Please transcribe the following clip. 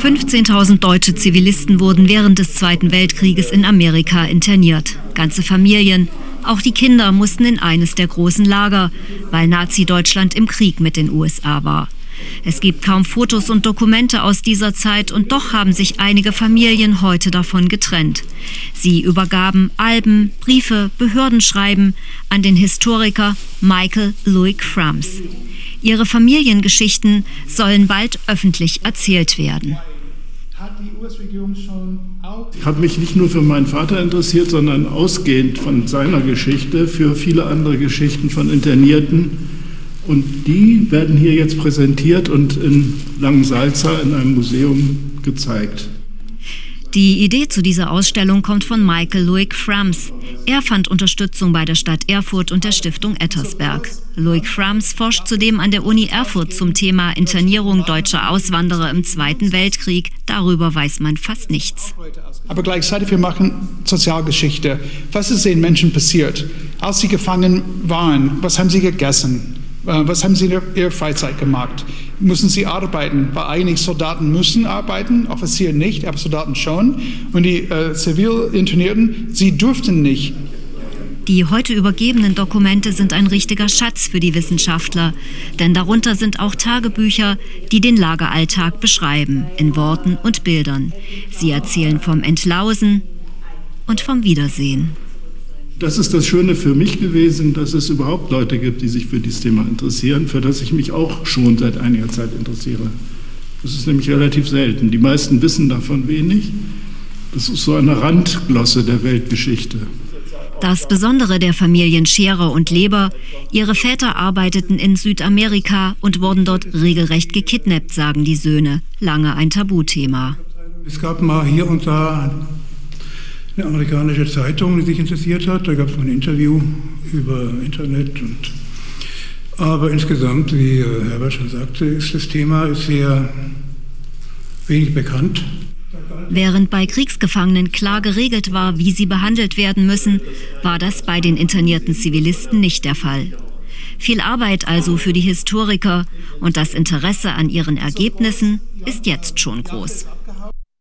15.000 deutsche Zivilisten wurden während des Zweiten Weltkrieges in Amerika interniert. Ganze Familien, auch die Kinder mussten in eines der großen Lager, weil Nazi-Deutschland im Krieg mit den USA war. Es gibt kaum Fotos und Dokumente aus dieser Zeit und doch haben sich einige Familien heute davon getrennt. Sie übergaben Alben, Briefe, Behördenschreiben an den Historiker Michael Louis Frams. Ihre Familiengeschichten sollen bald öffentlich erzählt werden. Ich habe mich nicht nur für meinen Vater interessiert, sondern ausgehend von seiner Geschichte für viele andere Geschichten von Internierten. Und die werden hier jetzt präsentiert und in Langensalza in einem Museum gezeigt. Die Idee zu dieser Ausstellung kommt von Michael Loic Frams. Er fand Unterstützung bei der Stadt Erfurt und der Stiftung Ettersberg. Loic Frams forscht zudem an der Uni Erfurt zum Thema Internierung deutscher Auswanderer im Zweiten Weltkrieg. Darüber weiß man fast nichts. Aber gleichzeitig wir machen Sozialgeschichte. Was ist den Menschen passiert? Als sie gefangen waren, was haben sie gegessen? Äh, was haben Sie in Ihrer Freizeit gemacht? Müssen Sie arbeiten? Weil eigentlich Soldaten müssen arbeiten, Offiziere nicht, aber Soldaten schon. Und die äh, Zivil-Internierten, sie durften nicht. Die heute übergebenen Dokumente sind ein richtiger Schatz für die Wissenschaftler, denn darunter sind auch Tagebücher, die den Lageralltag beschreiben, in Worten und Bildern. Sie erzählen vom Entlausen und vom Wiedersehen. Das ist das Schöne für mich gewesen, dass es überhaupt Leute gibt, die sich für dieses Thema interessieren, für das ich mich auch schon seit einiger Zeit interessiere. Das ist nämlich relativ selten. Die meisten wissen davon wenig. Das ist so eine Randglosse der Weltgeschichte. Das Besondere der Familien Scherer und Leber, ihre Väter arbeiteten in Südamerika und wurden dort regelrecht gekidnappt, sagen die Söhne. Lange ein Tabuthema. Es gab mal hier und da eine amerikanische Zeitung, die sich interessiert hat. Da gab es ein Interview über Internet. Und, aber insgesamt, wie äh, Herbert schon sagte, ist das Thema sehr wenig bekannt. Während bei Kriegsgefangenen klar geregelt war, wie sie behandelt werden müssen, war das bei den internierten Zivilisten nicht der Fall. Viel Arbeit also für die Historiker und das Interesse an ihren Ergebnissen ist jetzt schon groß.